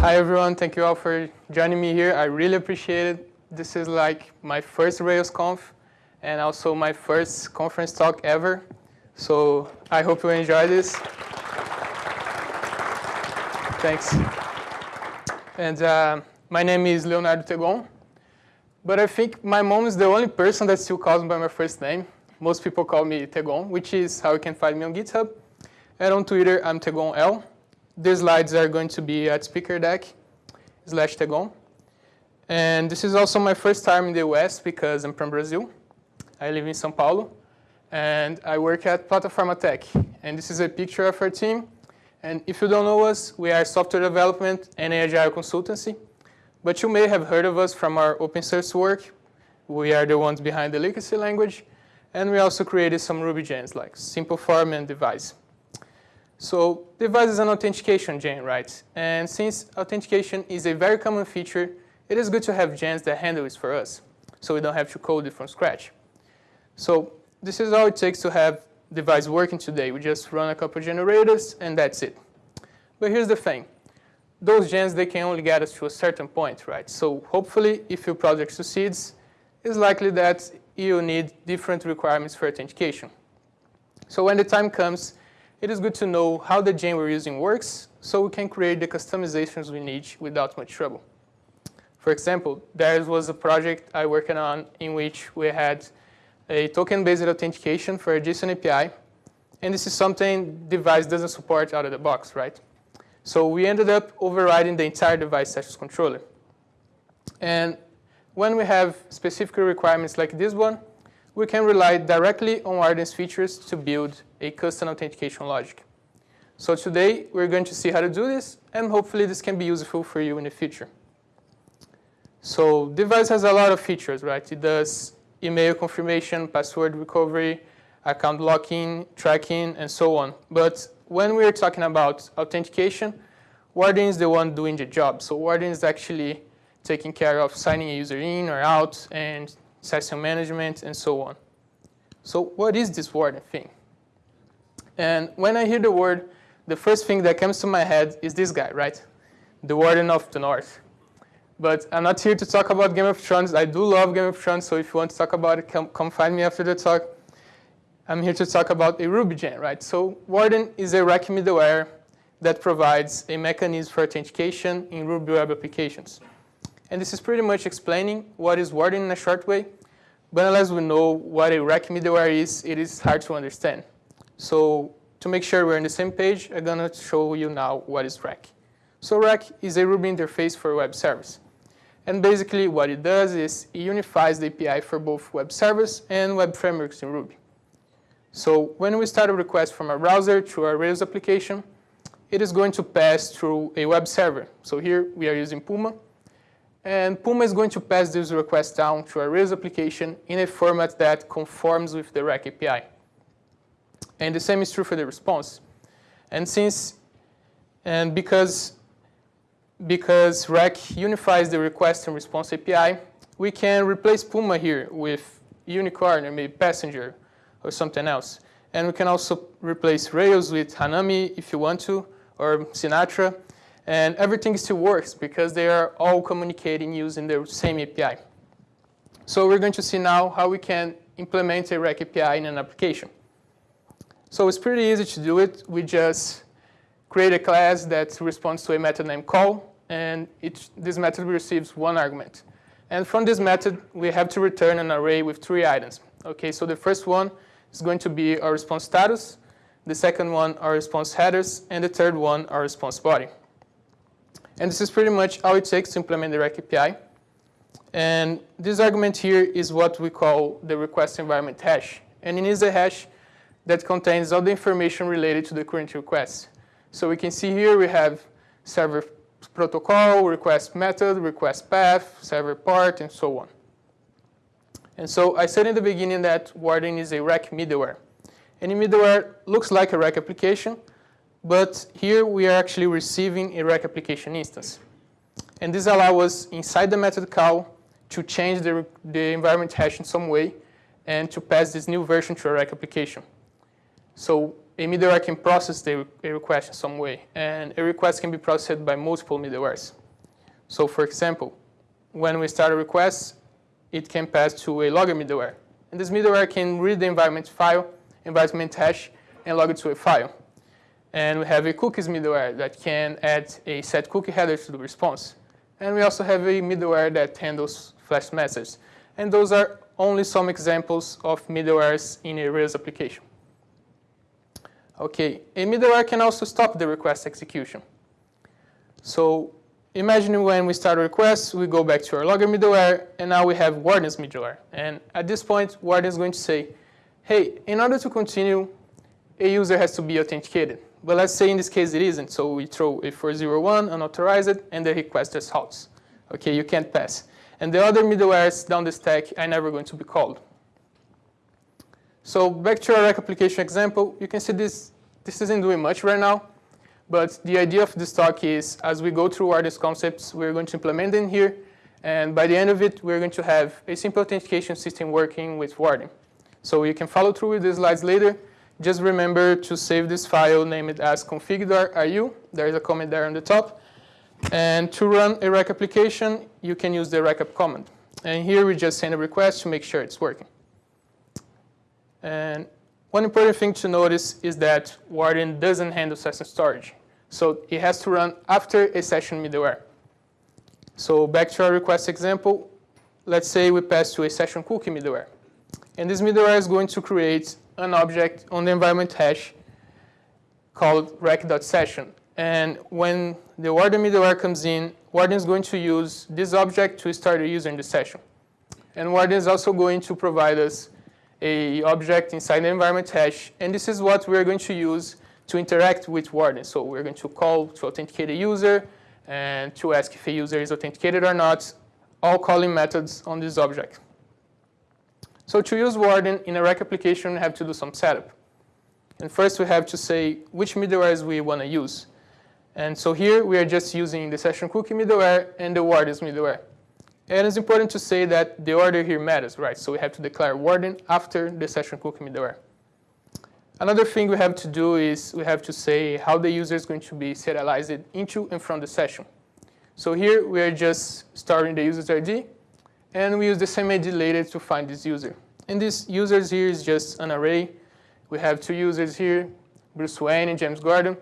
Hi everyone, thank you all for joining me here. I really appreciate it. This is like my first RailsConf and also my first conference talk ever. So I hope you enjoy this. Thanks. And uh, my name is Leonardo Tegon. But I think my mom is the only person that still calls me by my first name. Most people call me Tegon, which is how you can find me on GitHub. And on Twitter, I'm Tegon L. These slides are going to be at speaker deck slash Tegon. And this is also my first time in the US because I'm from Brazil. I live in São Paulo. And I work at Plataformatec. And this is a picture of our team. And if you don't know us, we are software development and agile consultancy. But you may have heard of us from our open source work. We are the ones behind the Elixir language. And we also created some Ruby gems like Simple Form and Devise. So Devise is an authentication gem, right? And since authentication is a very common feature, it is good to have gems that handle it for us. So we don't have to code it from scratch. So this is all it takes to have Devise working today. We just run a couple generators and that's it. But here's the thing. Those gems, they can only get us to a certain point, right? So hopefully, if your project succeeds, it's likely that you need different requirements for authentication. So when the time comes, it is good to know how the gem we're using works so we can create the customizations we need without much trouble. For example, there was a project I worked on in which we had a token-based authentication for a JSON API. And this is something Devise doesn't support out of the box, right? So we ended up overriding the entire Devise sessions controller. And when we have specific requirements like this one, we can rely directly on Warden's features to build a custom authentication logic. So today, we're going to see how to do this, and hopefully this can be useful for you in the future. So Devise has a lot of features, right? It does email confirmation, password recovery, account locking, tracking, and so on. But when we're talking about authentication, Warden is the one doing the job. So Warden is actually taking care of signing a user in or out and session management and so on. So what is this Warden thing? And when I hear the word, the first thing that comes to my head is this guy, right? The Warden of the North. But I'm not here to talk about Game of Thrones. I do love Game of Thrones, so if you want to talk about it, come, come find me after the talk. I'm here to talk about a Ruby gem, right? So Warden is a Rack middleware that provides a mechanism for authentication in Ruby web applications. And this is pretty much explaining what is Warden in a short way. But unless we know what a rack middleware is, it is hard to understand. So to make sure we're on the same page, I'm going to show you now what is rack. So rack is a Ruby interface for web service. And basically what it does is it unifies the API for both web service and web frameworks in Ruby. So when we start a request from a browser to our Rails application, it is going to pass through a web server. So here we are using Puma. And Puma is going to pass this request down to a Rails application in a format that conforms with the Rack API. And the same is true for the response. And since, and because because Rack unifies the request and response API, we can replace Puma here with Unicorn or maybe Passenger or something else. And we can also replace Rails with Hanami if you want to, or Sinatra. And everything still works because they are all communicating using the same API. So we're going to see now how we can implement a Rack API in an application. So it's pretty easy to do it. We just create a class that responds to a method named call and each, this method receives one argument. And from this method, we have to return an array with three items. Okay, so the first one is going to be our response status, the second one our response headers, and the third one our response body. And this is pretty much all it takes to implement the Rack API. And this argument here is what we call the request environment hash. And it is a hash that contains all the information related to the current request. So we can see here we have server protocol, request method, request path, server part, and so on. And so I said in the beginning that Warden is a Rack middleware. Any middleware looks like a Rack application, but here we are actually receiving a Rack application instance. And this allows us inside the method call to change the, the environment hash in some way and to pass this new version to a Rack application. So a middleware can process the, a request in some way, and a request can be processed by multiple middlewares. So for example, when we start a request, it can pass to a logger middleware. And this middleware can read the environment file, environment hash, and log it to a file. And we have a cookies middleware that can add a set cookie header to the response. And we also have a middleware that handles flash messages. And those are only some examples of middlewares in a Rails application. Okay, a middleware can also stop the request execution. So imagine when we start a request, we go back to our logger middleware, and now we have Warden's middleware. And at this point, Warden is going to say, hey, in order to continue, a user has to be authenticated. But let's say in this case it isn't, so we throw a 401 unauthorized, and the request just halts. Okay, you can't pass. And the other middlewares down the stack are never going to be called. So back to our rack application example, you can see this, this isn't doing much right now. But the idea of this talk is, as we go through all these concepts, we're going to implement them here. And by the end of it, we're going to have a simple authentication system working with Warden. So you can follow through with these slides later. Just remember to save this file, name it as config.ru. There's a comment there on the top. And to run a rack application, you can use the rackup command. And here we just send a request to make sure it's working. And one important thing to notice is that Warden doesn't handle session storage. So it has to run after a session middleware. So back to our request example, let's say we pass to a session cookie middleware. And this middleware is going to create an object on the environment hash called rack.session. And when the Warden middleware comes in, Warden is going to use this object to start a user in the session. And Warden is also going to provide us a object inside the environment hash, and this is what we're going to use to interact with Warden. So we're going to call to authenticate a user and to ask if a user is authenticated or not, all calling methods on this object. So to use Warden in a rack application, we have to do some setup. And first we have to say which middlewares we want to use. And so here we are just using the session cookie middleware and the Warden's middleware. And it's important to say that the order here matters, right? So we have to declare warden after the session cookie middleware. Another thing we have to do is we have to say how the user is going to be serialized into and from the session. So here we are just storing the user's ID, and we use the same ID later to find this user. And this users here is just an array. We have two users here, Bruce Wayne and James Gordon.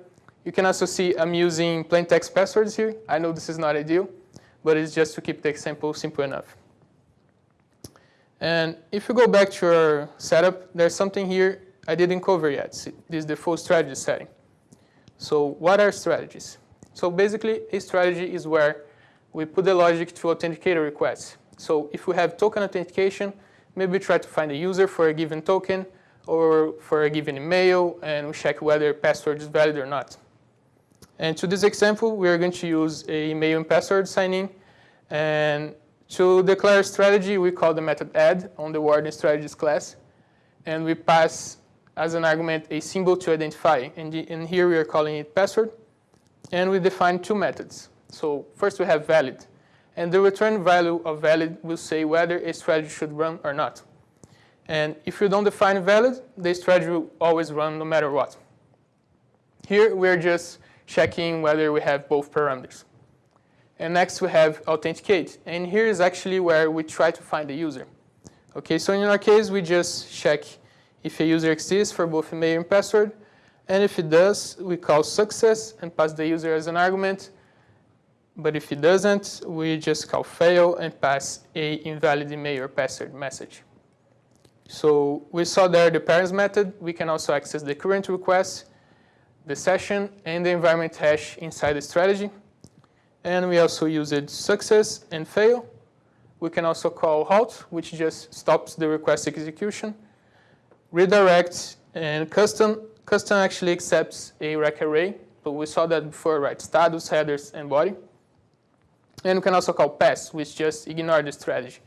You can also see I'm using plain text passwords here. I know this is not ideal, but it's just to keep the example simple enough. And if you go back to your setup, there's something here I didn't cover yet. See, This is the full strategy setting. So what are strategies? So basically, a strategy is where we put the logic to authenticate a request. So if we have token authentication, maybe try to find a user for a given token or for a given email, and we check whether password is valid or not. And to this example, we are going to use a email and password signing. And to declare strategy, we call the method add on the warden strategies class. And we pass as an argument a symbol to identify. And, and here we are calling it password. And we define two methods. So first we have valid. And the return value of valid will say whether a strategy should run or not. And if you don't define valid, the strategy will always run no matter what. Here we're just checking whether we have both parameters. And next we have authenticate. And here is actually where we try to find the user. Okay, so in our case, we just check if a user exists for both email and password. And if it does, we call success and pass the user as an argument. But if it doesn't, we just call fail and pass a invalid email or password message. So we saw there the params method. We can also access the current request the session and the environment hash inside the strategy. And we also used success and fail. We can also call halt, which just stops the request execution. Redirect and custom. Custom actually accepts a rack array, but we saw that before, right? Status, headers, and body. And we can also call pass, which just ignore the strategy.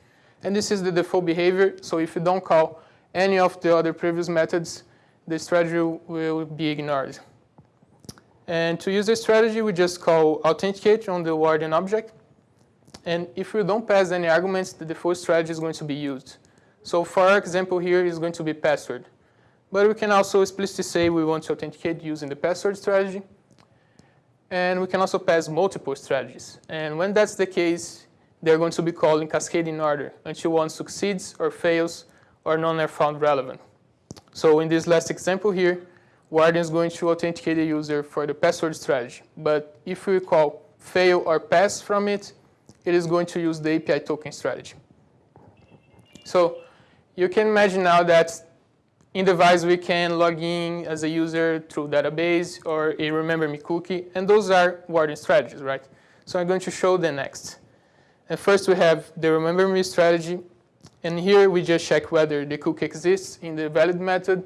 And this is the default behavior. So if you don't call any of the other previous methods, the strategy will be ignored. And to use this strategy, we just call authenticate on the warden object. And if we don't pass any arguments, the default strategy is going to be used. So for our example here is going to be password. But we can also explicitly say we want to authenticate using the password strategy. And we can also pass multiple strategies. And when that's the case, they're going to be called in cascading order until one succeeds or fails or none are found relevant. So in this last example here, Warden is going to authenticate the user for the password strategy. But if we call fail or pass from it, it is going to use the API token strategy. So you can imagine now that in Devise we can log in as a user through database or a remember me cookie, and those are Warden strategies, right? So I'm going to show the next. And first we have the remember me strategy, and here we just check whether the cookie exists in the valid method,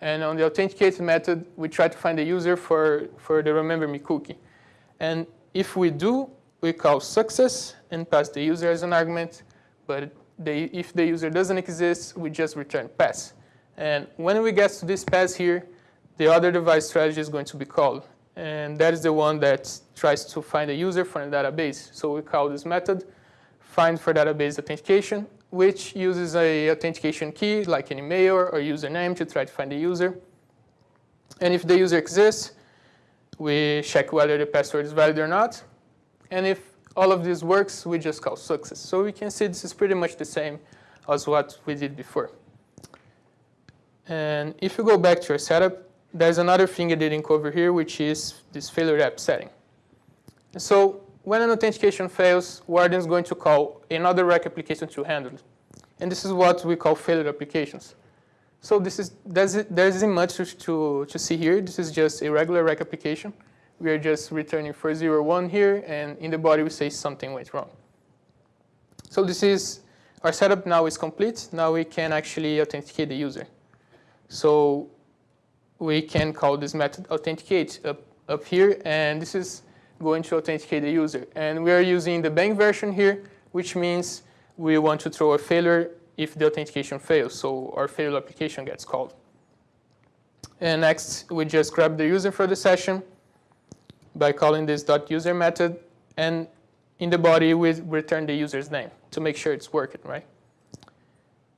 and on the authenticated method, we try to find the user for, for the remember me cookie. And if we do, we call success and pass the user as an argument. But the, if the user doesn't exist, we just return pass. And when we get to this pass here, the other Devise strategy is going to be called. And that is the one that tries to find a user from the database. So we call this method find for database authentication which uses a authentication key like an email or username to try to find the user. And if the user exists, we check whether the password is valid or not. And if all of this works, we just call success. So we can see this is pretty much the same as what we did before. And if you go back to your setup, there's another thing I didn't cover here, which is this failure app setting. So when an authentication fails, Warden is going to call another Rack application to handle it. And this is what we call failure applications. So this is, there isn't much to, to see here. This is just a regular Rack application. We are just returning 401 here, and in the body we say something went wrong. So this is, our setup now is complete. Now we can actually authenticate the user. So we can call this method authenticate up, up here, and this is going to authenticate the user. And we are using the bang version here, which means we want to throw a failure if the authentication fails, so our failure application gets called. And next, we just grab the user for the session by calling this dot .user method, and in the body, we return the user's name to make sure it's working, right?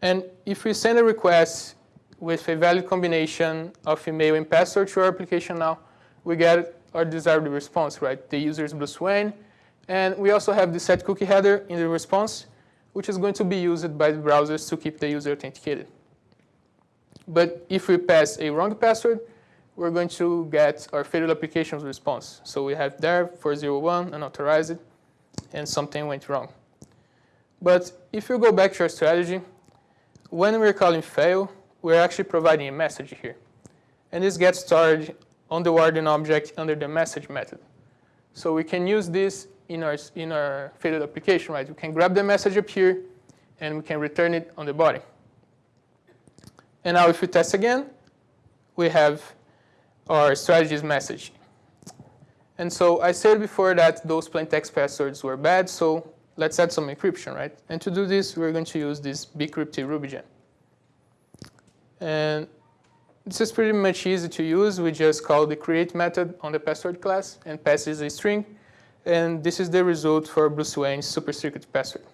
And if we send a request with a valid combination of email and password to our application now, we get our desired response, right? The user is Bruce Wayne. And we also have the set cookie header in the response, which is going to be used by the browsers to keep the user authenticated. But if we pass a wrong password, we're going to get our failed applications response. So we have there 401 unauthorized, and something went wrong. But if you go back to our strategy, when we're calling fail, we're actually providing a message here. And this gets stored on the warden object under the message method. So we can use this in our, in our failed application, right? We can grab the message up here, and we can return it on the body. And now if we test again, we have our strategies message. And so I said before that those plain text passwords were bad, so let's add some encryption, right? And to do this, we're going to use this bcrypt Ruby gem. And this is pretty much easy to use. We just call the create method on the password class and passes a string. And this is the result for Bruce Wayne's super secret password.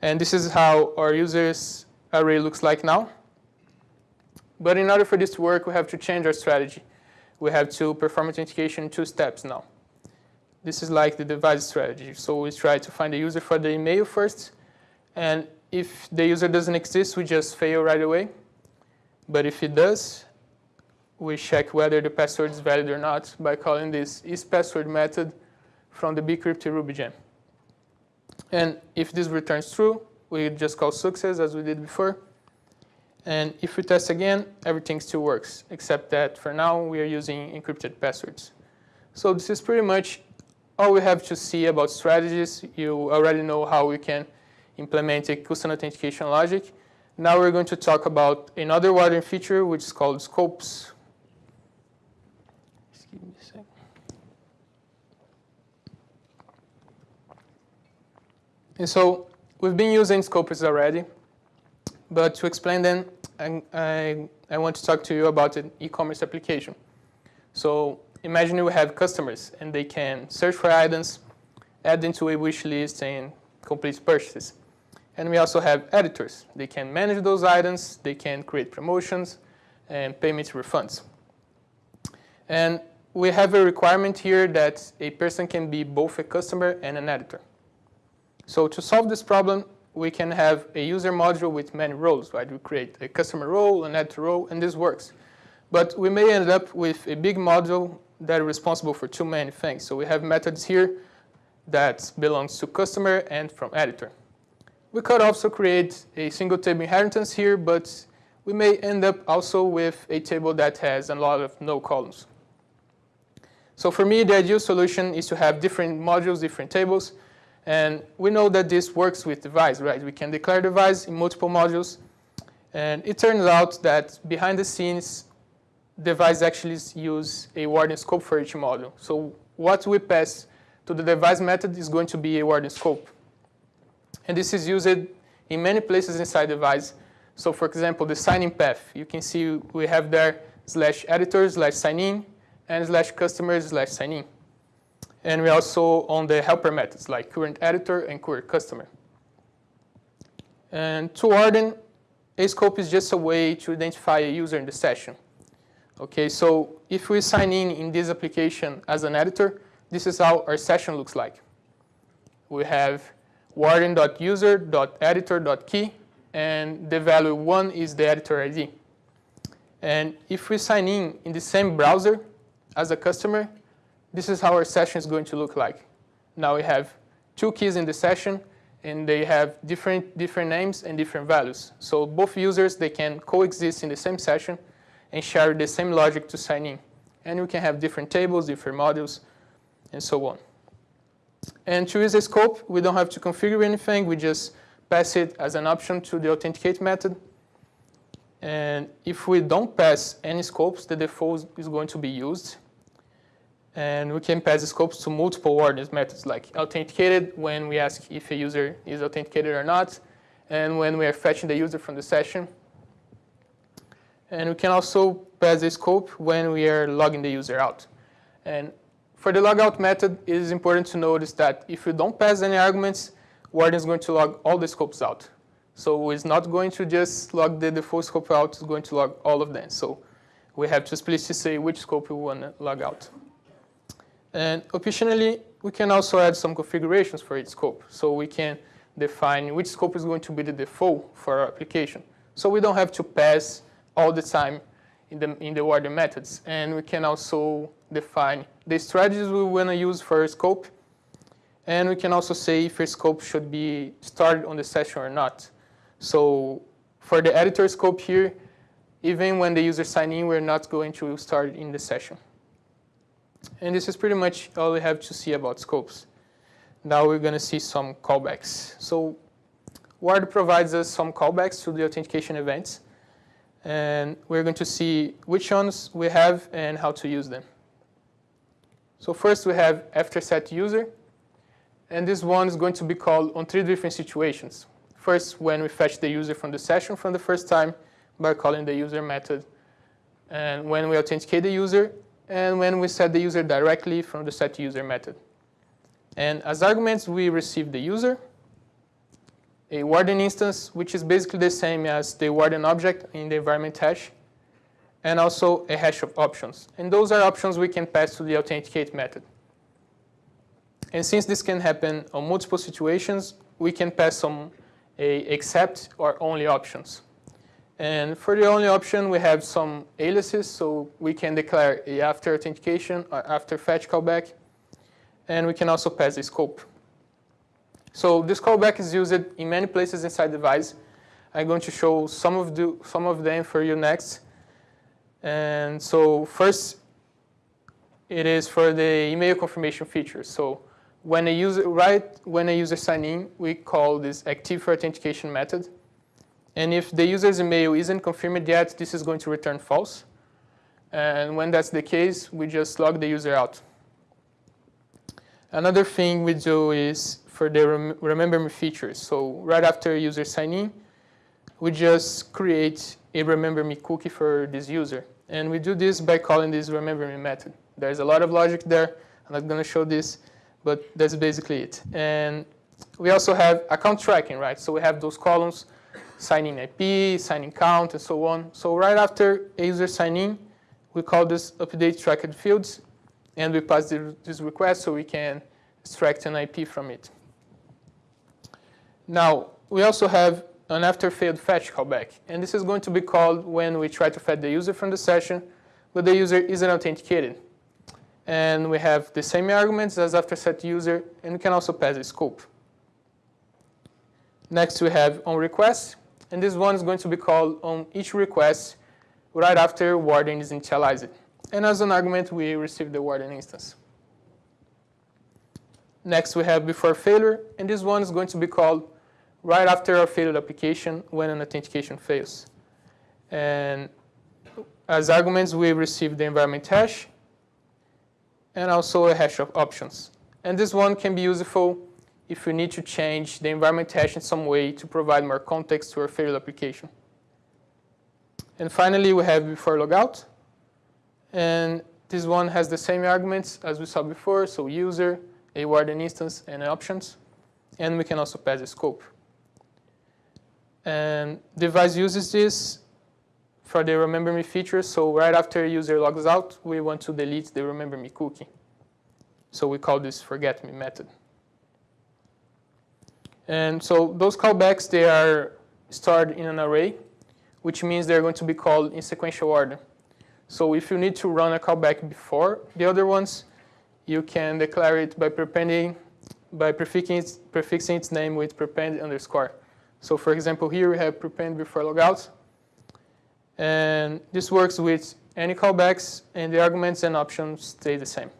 And this is how our users array looks like now. But in order for this to work, we have to change our strategy. We have to perform authentication in two steps now. This is like the Devise strategy. So we try to find the user for the email first. And if the user doesn't exist, we just fail right away. But if it does, we check whether the password is valid or not by calling this isPassword method from the bcrypt Ruby gem. And if this returns true, we just call success as we did before. And if we test again, everything still works, except that for now we are using encrypted passwords. So this is pretty much all we have to see about strategies. You already know how we can implement a custom authentication logic. Now we're going to talk about another Warden feature, which is called scopes. And so we've been using scopes already, but to explain them, I, I, I want to talk to you about an e-commerce application. So imagine you have customers and they can search for items, add them to a wish list and complete purchases. And we also have editors. They can manage those items, they can create promotions, and payment refunds. And we have a requirement here that a person can be both a customer and an editor. So to solve this problem, we can have a user module with many roles, right? We create a customer role, an editor role, and this works. But we may end up with a big module that is responsible for too many things. So we have methods here that belongs to customer and from editor. We could also create a single table inheritance here, but we may end up also with a table that has a lot of no columns. So for me, the ideal solution is to have different modules, different tables, and we know that this works with Devise, right? We can declare Devise in multiple modules, and it turns out that behind the scenes, Devise actually use a Warden scope for each module. So what we pass to the Devise method is going to be a Warden scope. And this is used in many places inside the Devise. So for example, the signing path, you can see we have there slash editor slash sign in and slash customer slash sign in. And we also on the helper methods like current editor and current customer. And to warden, a scope is just a way to identify a user in the session. Okay, so if we sign in in this application as an editor, this is how our session looks like. We have warden.user.editor.key, and the value 1 is the editor ID. And if we sign in in the same browser as a customer, this is how our session is going to look like. Now we have two keys in the session, and they have different, different names and different values. So both users, they can coexist in the same session and share the same logic to sign in. And we can have different tables, different modules, and so on. And to use a scope, we don't have to configure anything. We just pass it as an option to the authenticate method. And if we don't pass any scopes, the default is going to be used. And we can pass scopes to multiple wardens methods, like authenticated when we ask if a user is authenticated or not, and when we are fetching the user from the session. And we can also pass the scope when we are logging the user out. And for the logout method, it is important to notice that if you don't pass any arguments, Warden is going to log all the scopes out. So it's not going to just log the default scope out, it's going to log all of them. So we have to explicitly say which scope we want to log out. And optionally, we can also add some configurations for each scope. So we can define which scope is going to be the default for our application. So we don't have to pass all the time in the, in the warden methods. And we can also define the strategies we want to use for scope. And we can also say if a scope should be started on the session or not. So for the editor scope here, even when the user sign in, we're not going to start in the session. And this is pretty much all we have to see about scopes. Now we're going to see some callbacks. So Ward provides us some callbacks to the authentication events. And we're going to see which ones we have and how to use them. So first we have after set user. And this one is going to be called on three different situations. First, when we fetch the user from the session from the first time by calling the user method. And when we authenticate the user, and when we set the user directly from the set user method. And as arguments, we receive the user, a warden instance, which is basically the same as the warden object in the environment hash, and also a hash of options. And those are options we can pass to the authenticate method. And since this can happen on multiple situations, we can pass some a except or only options. And for the only option, we have some aliases, so we can declare a after authentication or after fetch callback, and we can also pass a scope. So this callback is used in many places inside the Devise. I'm going to show some of, the, some of them for you next. And so first, it is for the email confirmation feature. So when a user, right when a user sign in, we call this active for authentication method. And if the user's email isn't confirmed yet, this is going to return false. And when that's the case, we just log the user out. Another thing we do is for the rem remember me features. So right after user sign in, we just create a remember me cookie for this user. And we do this by calling this remember me method. There's a lot of logic there. I'm not going to show this, but that's basically it. And we also have account tracking, right? So we have those columns, signing IP, signing count, and so on. So right after a user sign in, we call this update tracked fields, and we pass this request so we can extract an IP from it. Now, we also have an after failed fetch callback, and this is going to be called when we try to fetch the user from the session, but the user isn't authenticated. And we have the same arguments as after set user, and we can also pass a scope. Next, we have on request, and this one is going to be called on each request right after warden is initialized. And as an argument, we receive the warden instance. Next, we have before failure, and this one is going to be called right after a failed application when an authentication fails. And as arguments, we receive the environment hash and also a hash of options. And this one can be useful if we need to change the environment hash in some way to provide more context to our failed application. And finally, we have before logout. And this one has the same arguments as we saw before, so user, a warden instance, and options. And we can also pass a scope. And Devise uses this for the remember me feature. So right after user logs out, we want to delete the remember me cookie. So we call this forget me method. And so those callbacks, they are stored in an array, which means they're going to be called in sequential order. So if you need to run a callback before the other ones, you can declare it by prepending, by prefixing its, prefixing its name with prepend underscore. So for example, here we have prepend before logout, and this works with any callbacks, and the arguments and options stay the same.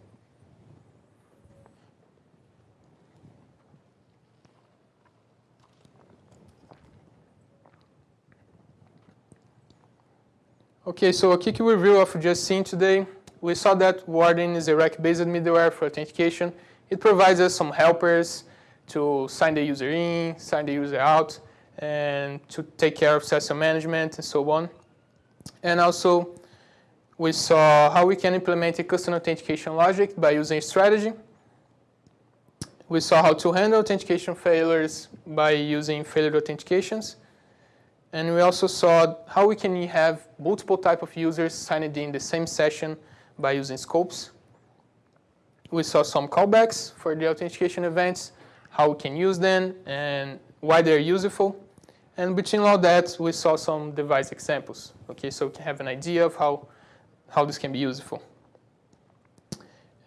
Okay, so a quick review of just seen today. We saw that Warden is a rack-based middleware for authentication. It provides us some helpers to sign the user in, sign the user out, and to take care of session management and so on. And also, we saw how we can implement a custom authentication logic by using strategy. We saw how to handle authentication failures by using failure authentications. And we also saw how we can have multiple type of users signed in the same session by using scopes. We saw some callbacks for the authentication events, how we can use them, and why they're useful. And between all that, we saw some Devise examples. Okay, so we can have an idea of how, how this can be useful.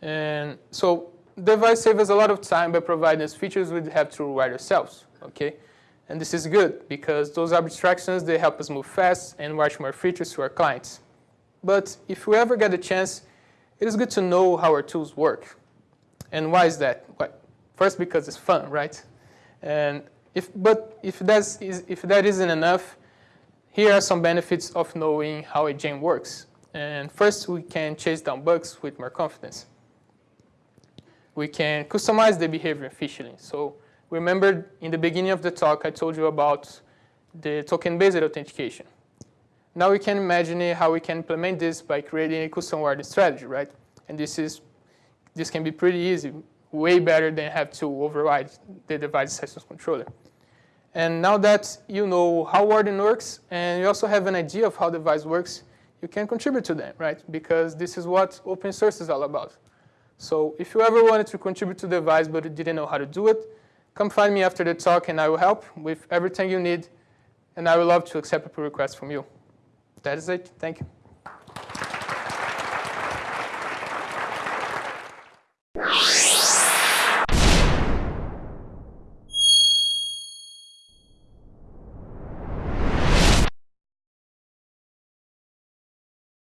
And so Devise saves us a lot of time by providing us features we have to write ourselves. Okay, and this is good because those abstractions, they help us move fast and write more features to our clients. But if we ever get a chance, it is good to know how our tools work. And why is that? Well, First, because it's fun, right? And if, but if, that's, if that isn't enough, here are some benefits of knowing how a gem works. And first, we can chase down bugs with more confidence. We can customize the behavior efficiently. So remember in the beginning of the talk, I told you about the token-based authentication. Now we can imagine how we can implement this by creating a custom Warden strategy, right? And this is this can be pretty easy way better than have to override the Devise access controller. And now that you know how Warden works and you also have an idea of how the Devise works, you can contribute to them, right? Because this is what open source is all about. So if you ever wanted to contribute to the Devise but you didn't know how to do it, come find me after the talk and I will help with everything you need. And I would love to accept a pull request from you. That is it. Thank you.